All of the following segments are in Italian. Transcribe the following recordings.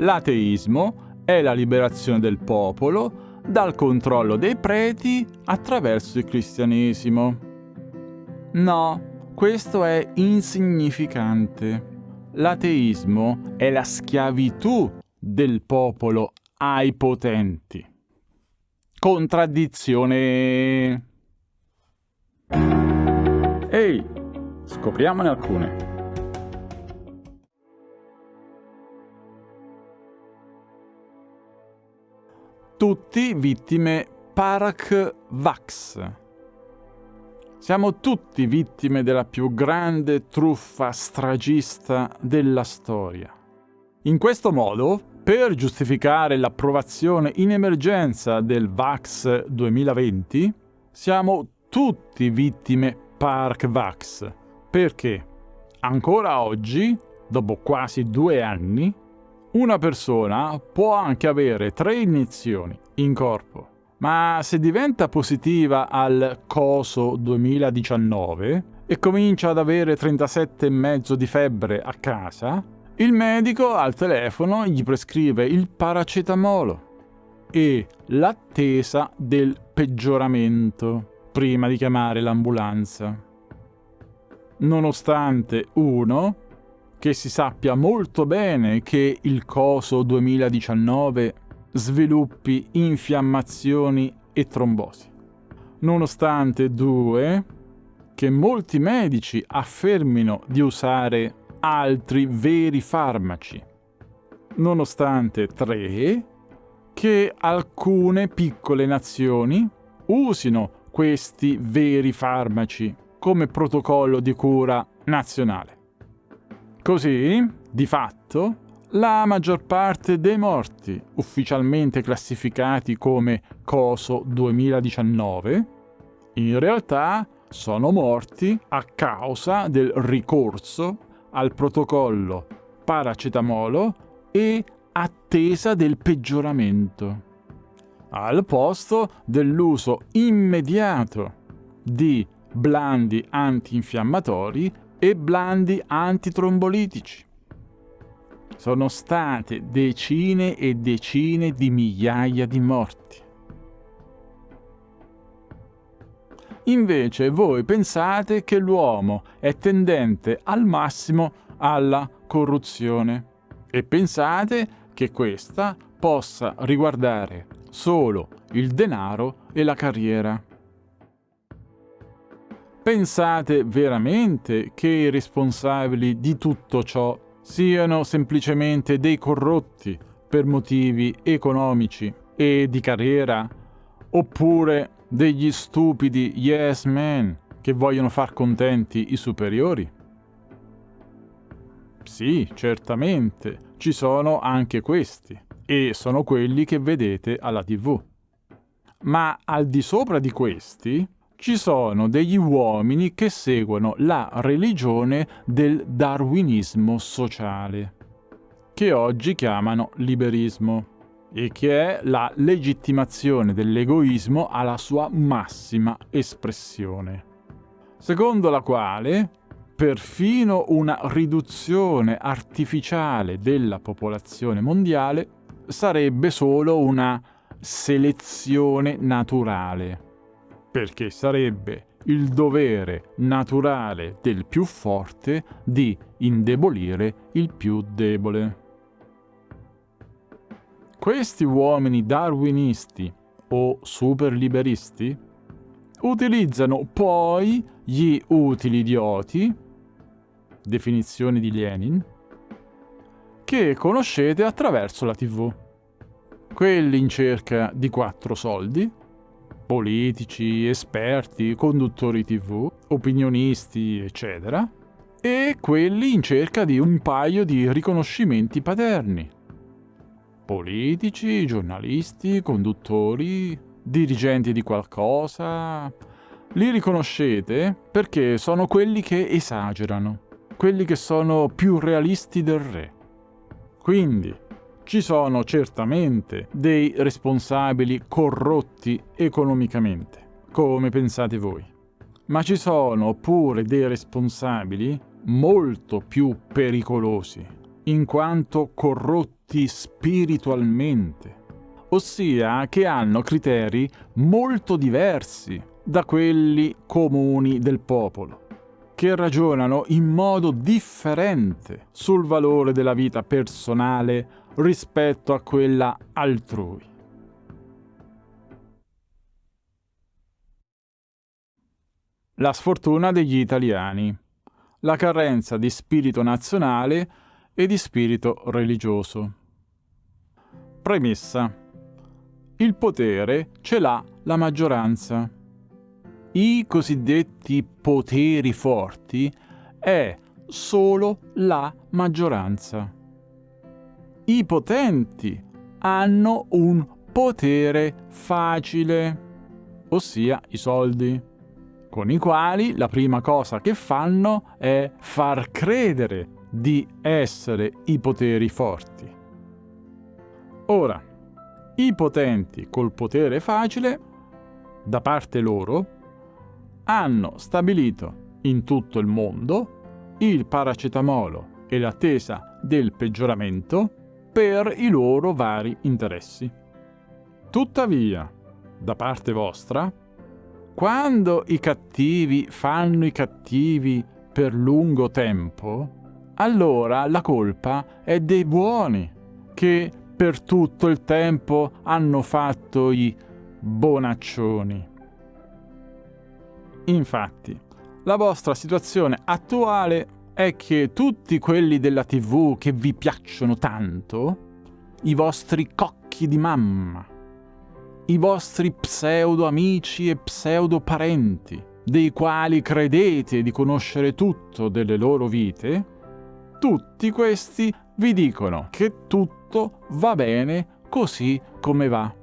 L'ateismo è la liberazione del popolo dal controllo dei preti attraverso il cristianesimo. No, questo è insignificante. L'ateismo è la schiavitù del popolo ai potenti. Contraddizione. Ehi, scopriamone alcune. Tutti vittime Parak Vax. Siamo tutti vittime della più grande truffa stragista della storia. In questo modo, per giustificare l'approvazione in emergenza del VAX 2020, siamo tutti vittime Park VAX. Perché? Ancora oggi, dopo quasi due anni, una persona può anche avere tre iniezioni in corpo, ma se diventa positiva al COSO 2019 e comincia ad avere 37,5 di febbre a casa, il medico al telefono gli prescrive il paracetamolo e l'attesa del peggioramento prima di chiamare l'ambulanza. Nonostante uno, che si sappia molto bene che il coso 2019 sviluppi infiammazioni e trombosi. Nonostante due, che molti medici affermino di usare altri veri farmaci. Nonostante tre, che alcune piccole nazioni usino questi veri farmaci come protocollo di cura nazionale. Così, di fatto, la maggior parte dei morti, ufficialmente classificati come COSO 2019, in realtà sono morti a causa del ricorso al protocollo paracetamolo e attesa del peggioramento, al posto dell'uso immediato di blandi antinfiammatori e blandi antitrombolitici. Sono state decine e decine di migliaia di morti. Invece voi pensate che l'uomo è tendente al massimo alla corruzione e pensate che questa possa riguardare solo il denaro e la carriera. Pensate veramente che i responsabili di tutto ciò siano semplicemente dei corrotti per motivi economici e di carriera? Oppure degli stupidi yes men che vogliono far contenti i superiori? Sì, certamente, ci sono anche questi, e sono quelli che vedete alla tv. Ma al di sopra di questi ci sono degli uomini che seguono la religione del darwinismo sociale, che oggi chiamano liberismo e che è la legittimazione dell'egoismo alla sua massima espressione, secondo la quale perfino una riduzione artificiale della popolazione mondiale sarebbe solo una selezione naturale, perché sarebbe il dovere naturale del più forte di indebolire il più debole. Questi uomini darwinisti o superliberisti utilizzano poi gli utili idioti, definizione di Lenin, che conoscete attraverso la TV. Quelli in cerca di quattro soldi, politici, esperti, conduttori TV, opinionisti, eccetera, e quelli in cerca di un paio di riconoscimenti paterni politici, giornalisti, conduttori, dirigenti di qualcosa. Li riconoscete perché sono quelli che esagerano, quelli che sono più realisti del re. Quindi ci sono certamente dei responsabili corrotti economicamente, come pensate voi, ma ci sono pure dei responsabili molto più pericolosi in quanto corrotti spiritualmente, ossia che hanno criteri molto diversi da quelli comuni del popolo, che ragionano in modo differente sul valore della vita personale rispetto a quella altrui. La sfortuna degli italiani, la carenza di spirito nazionale e di spirito religioso. Premessa. Il potere ce l'ha la maggioranza. I cosiddetti poteri forti è solo la maggioranza. I potenti hanno un potere facile, ossia i soldi con i quali la prima cosa che fanno è far credere di essere i poteri forti. Ora, i potenti col potere facile, da parte loro, hanno stabilito in tutto il mondo il paracetamolo e l'attesa del peggioramento per i loro vari interessi. Tuttavia, da parte vostra, quando i cattivi fanno i cattivi per lungo tempo, allora la colpa è dei buoni, che per tutto il tempo hanno fatto i bonaccioni. Infatti, la vostra situazione attuale è che tutti quelli della TV che vi piacciono tanto, i vostri cocchi di mamma, i vostri pseudo amici e pseudo parenti, dei quali credete di conoscere tutto delle loro vite, tutti questi vi dicono che tutto va bene così come va,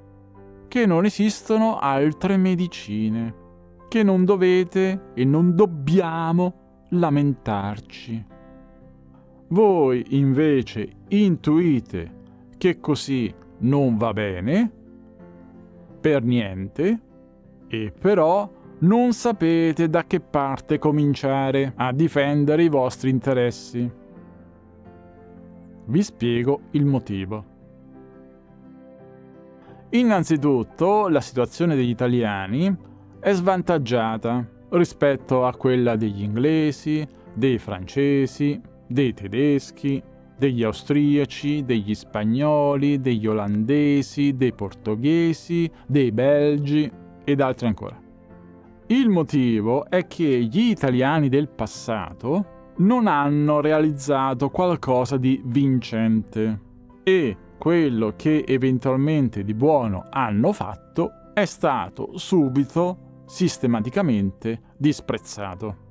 che non esistono altre medicine, che non dovete e non dobbiamo lamentarci. Voi invece intuite che così non va bene per niente e però non sapete da che parte cominciare a difendere i vostri interessi. Vi spiego il motivo. Innanzitutto, la situazione degli italiani è svantaggiata rispetto a quella degli inglesi, dei francesi, dei tedeschi, degli austriaci, degli spagnoli, degli olandesi, dei portoghesi, dei belgi ed altri ancora. Il motivo è che gli italiani del passato non hanno realizzato qualcosa di vincente e quello che eventualmente di buono hanno fatto è stato subito, sistematicamente disprezzato.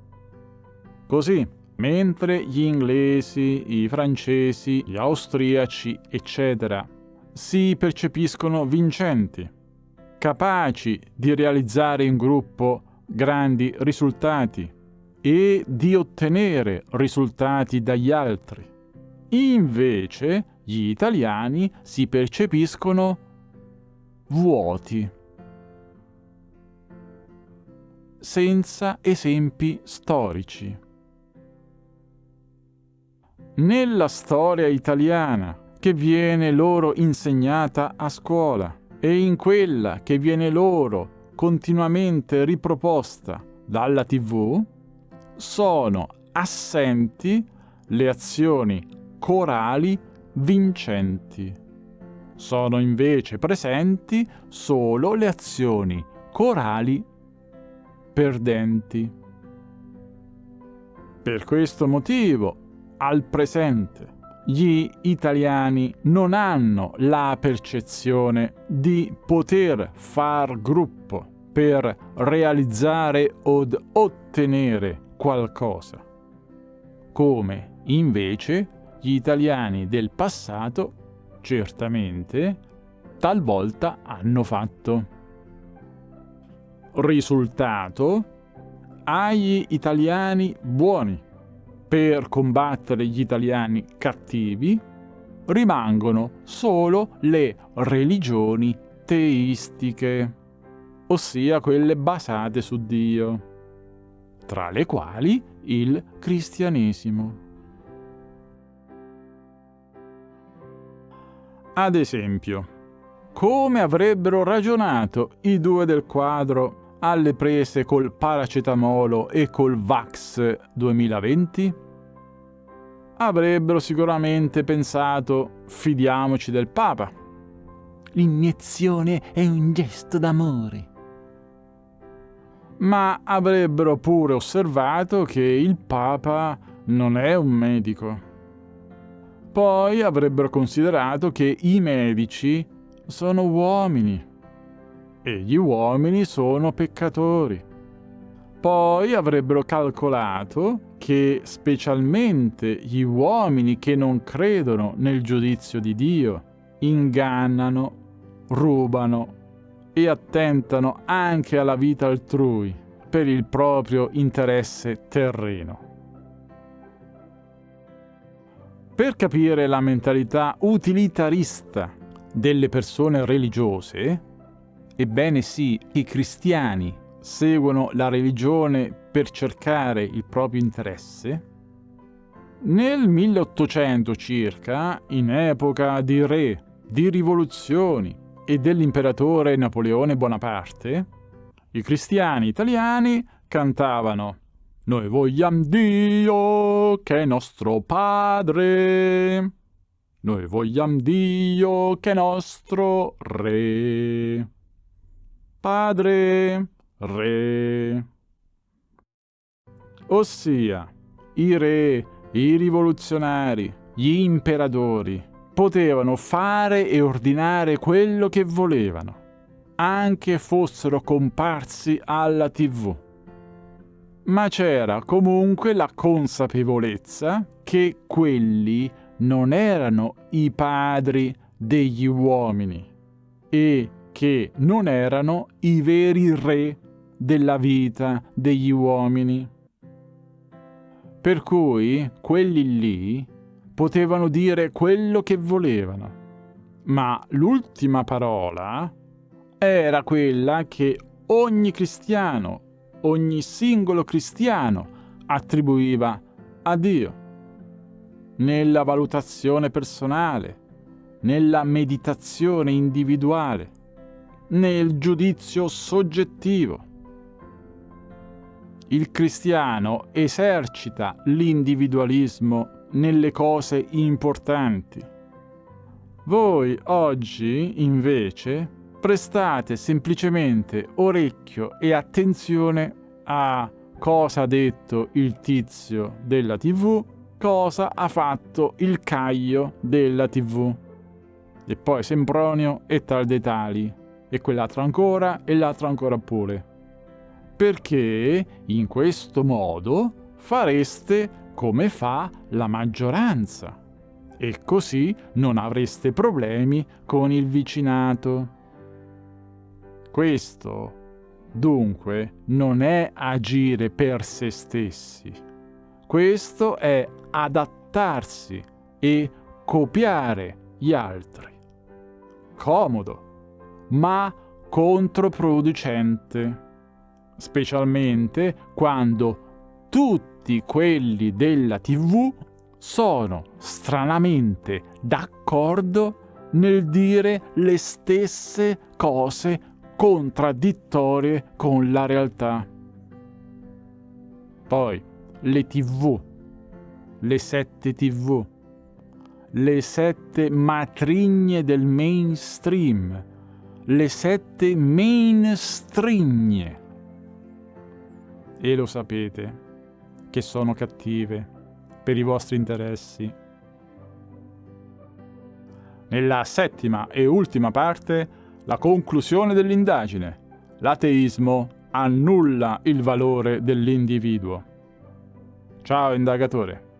Così, Mentre gli inglesi, i francesi, gli austriaci, eccetera, si percepiscono vincenti, capaci di realizzare in gruppo grandi risultati e di ottenere risultati dagli altri. Invece gli italiani si percepiscono vuoti, senza esempi storici. Nella storia italiana che viene loro insegnata a scuola e in quella che viene loro continuamente riproposta dalla TV, sono assenti le azioni corali vincenti. Sono invece presenti solo le azioni corali perdenti. Per questo motivo al presente. Gli italiani non hanno la percezione di poter far gruppo per realizzare od ottenere qualcosa, come invece gli italiani del passato certamente talvolta hanno fatto. Risultato agli italiani buoni per combattere gli italiani cattivi, rimangono solo le religioni teistiche, ossia quelle basate su Dio, tra le quali il cristianesimo. Ad esempio, come avrebbero ragionato i due del quadro alle prese col paracetamolo e col Vax 2020? Avrebbero sicuramente pensato fidiamoci del Papa. L'iniezione è un gesto d'amore. Ma avrebbero pure osservato che il Papa non è un medico. Poi avrebbero considerato che i medici sono uomini e gli uomini sono peccatori. Poi avrebbero calcolato che specialmente gli uomini che non credono nel giudizio di Dio ingannano, rubano e attentano anche alla vita altrui per il proprio interesse terreno. Per capire la mentalità utilitarista delle persone religiose, ebbene sì, i cristiani seguono la religione per cercare il proprio interesse, nel 1800 circa, in epoca di re, di rivoluzioni e dell'imperatore Napoleone Bonaparte, i cristiani italiani cantavano Noi vogliamo Dio che è nostro Padre. Noi vogliamo Dio che è nostro Re. Padre, Re. Ossia, i re, i rivoluzionari, gli imperatori potevano fare e ordinare quello che volevano, anche fossero comparsi alla tv. Ma c'era comunque la consapevolezza che quelli non erano i padri degli uomini e che non erano i veri re della vita degli uomini. Per cui quelli lì potevano dire quello che volevano, ma l'ultima parola era quella che ogni cristiano, ogni singolo cristiano attribuiva a Dio nella valutazione personale, nella meditazione individuale, nel giudizio soggettivo. Il cristiano esercita l'individualismo nelle cose importanti. Voi oggi, invece, prestate semplicemente orecchio e attenzione a cosa ha detto il tizio della TV cosa ha fatto il Caio della TV. E poi Sempronio e tal dei tali. E quell'altro ancora e l'altro ancora pure. Perché in questo modo fareste come fa la maggioranza. E così non avreste problemi con il vicinato. Questo, dunque, non è agire per se stessi. Questo è adattarsi e copiare gli altri. Comodo, ma controproducente, specialmente quando tutti quelli della TV sono stranamente d'accordo nel dire le stesse cose contraddittorie con la realtà. Poi, le TV le sette tv, le sette matrigne del mainstream, le sette mainstreagne. E lo sapete che sono cattive per i vostri interessi. Nella settima e ultima parte, la conclusione dell'indagine. L'ateismo annulla il valore dell'individuo. Ciao indagatore.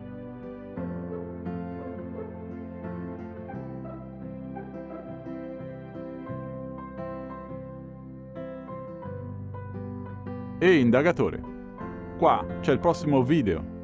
E indagatore. Qua c'è il prossimo video